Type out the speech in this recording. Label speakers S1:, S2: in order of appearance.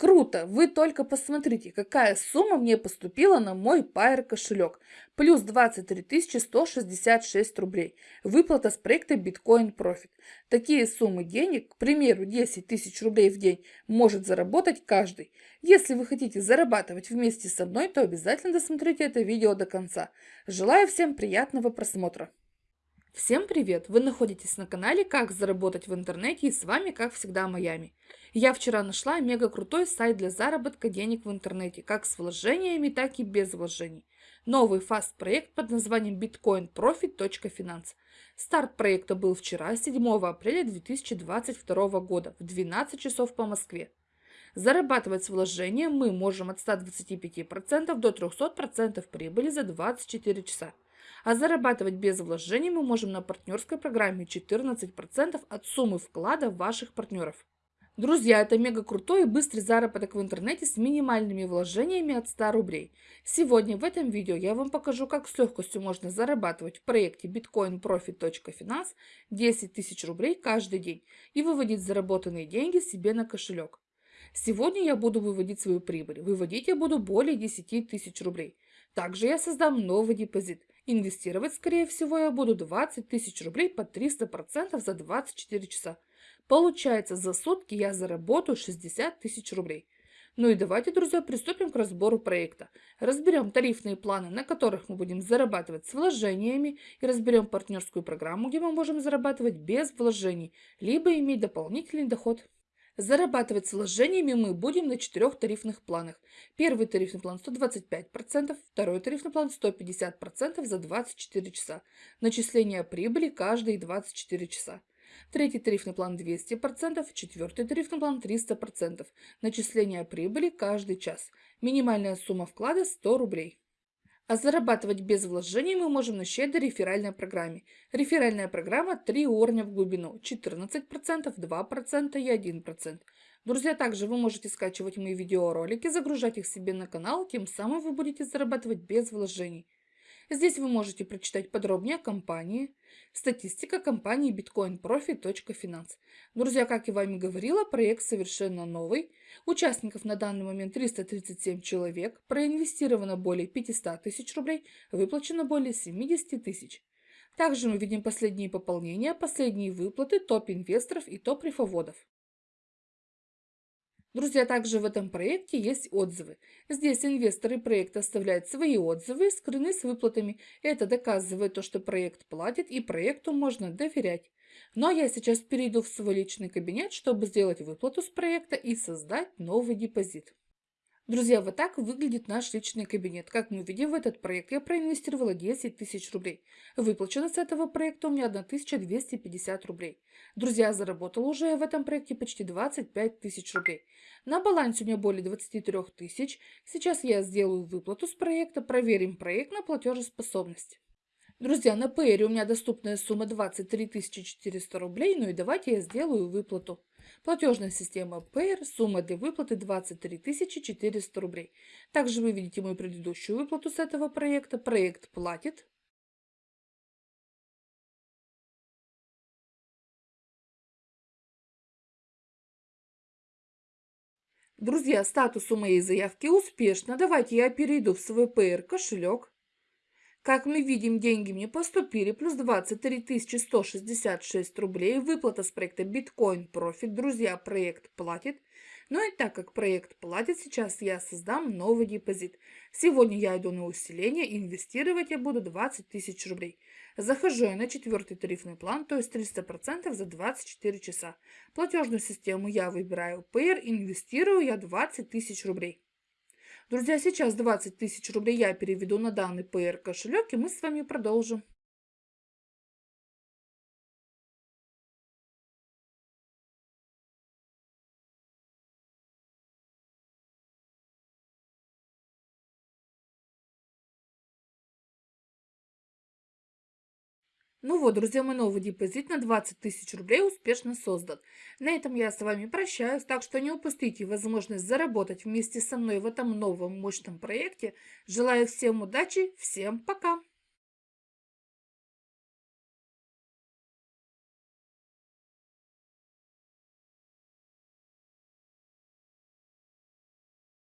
S1: Круто! Вы только посмотрите, какая сумма мне поступила на мой Pair кошелек. Плюс 23 166 рублей. Выплата с проекта Bitcoin Profit. Такие суммы денег, к примеру, 10 тысяч рублей в день, может заработать каждый. Если вы хотите зарабатывать вместе со мной, то обязательно досмотрите это видео до конца. Желаю всем приятного просмотра. Всем привет! Вы находитесь на канале «Как заработать в интернете» и с вами, как всегда, Майами. Я вчера нашла мега крутой сайт для заработка денег в интернете, как с вложениями, так и без вложений. Новый фаст-проект под названием bitcoinprofit.finance. Старт проекта был вчера, 7 апреля 2022 года, в 12 часов по Москве. Зарабатывать с вложением мы можем от 125% до 300% прибыли за 24 часа. А зарабатывать без вложений мы можем на партнерской программе 14% от суммы вклада ваших партнеров. Друзья, это мега крутой и быстрый заработок в интернете с минимальными вложениями от 100 рублей. Сегодня в этом видео я вам покажу, как с легкостью можно зарабатывать в проекте bitcoinprofit.finance 10 тысяч рублей каждый день и выводить заработанные деньги себе на кошелек. Сегодня я буду выводить свою прибыль. Выводить я буду более 10 тысяч рублей. Также я создам новый депозит. Инвестировать, скорее всего, я буду 20 тысяч рублей по 300% за 24 часа. Получается, за сутки я заработаю 60 тысяч рублей. Ну и давайте, друзья, приступим к разбору проекта. Разберем тарифные планы, на которых мы будем зарабатывать с вложениями, и разберем партнерскую программу, где мы можем зарабатывать без вложений, либо иметь дополнительный доход. Зарабатывать с вложениями мы будем на четырех тарифных планах. Первый тарифный план 125%, второй тарифный план 150% за 24 часа. Начисление прибыли каждые 24 часа. Третий тарифный план 200%, четвертый тарифный план 300%. Начисление прибыли каждый час. Минимальная сумма вклада 100 рублей. А зарабатывать без вложений мы можем на щедрой реферальной программе. Реферальная программа 3 уровня в глубину, 14%, 2% и 1%. Друзья, также вы можете скачивать мои видеоролики, загружать их себе на канал, тем самым вы будете зарабатывать без вложений. Здесь вы можете прочитать подробнее о компании, статистика компании bitcoinprofi.finance. Друзья, как я вами говорила, проект совершенно новый. Участников на данный момент 337 человек, проинвестировано более 500 тысяч рублей, выплачено более 70 тысяч. Также мы видим последние пополнения, последние выплаты топ-инвесторов и топ-рифоводов. Друзья, также в этом проекте есть отзывы. Здесь инвесторы проекта оставляют свои отзывы, скрыны с выплатами. Это доказывает то, что проект платит и проекту можно доверять. Но я сейчас перейду в свой личный кабинет, чтобы сделать выплату с проекта и создать новый депозит. Друзья, вот так выглядит наш личный кабинет. Как мы видим, в этот проект я проинвестировала 10 тысяч рублей. Выплачено с этого проекта у меня 1250 рублей. Друзья, заработала уже в этом проекте почти 25 тысяч рублей. На балансе у меня более 23 тысяч. Сейчас я сделаю выплату с проекта, проверим проект на платежеспособность. Друзья, на Payer у меня доступная сумма 23 400 рублей, ну и давайте я сделаю выплату. Платежная система Payer, сумма для выплаты 23 400 рублей. Также вы видите мою предыдущую выплату с этого проекта. Проект платит. Друзья, статус у моей заявки успешно. Давайте я перейду в свой Payer кошелек. Как мы видим, деньги мне поступили, плюс 23 166 рублей. Выплата с проекта Bitcoin Profit. Друзья, проект платит. Ну и так как проект платит, сейчас я создам новый депозит. Сегодня я иду на усиление, инвестировать я буду 20 тысяч рублей. Захожу я на четвертый тарифный план, то есть 300% за 24 часа. Платежную систему я выбираю Payer, инвестирую я 20 тысяч рублей. Друзья, сейчас 20 тысяч рублей я переведу на данный PR кошелек, и мы с вами продолжим. Ну вот, друзья, мой новый депозит на 20 тысяч рублей успешно создан. На этом я с вами прощаюсь, так что не упустите возможность заработать вместе со мной в этом новом мощном проекте. Желаю всем удачи, всем пока!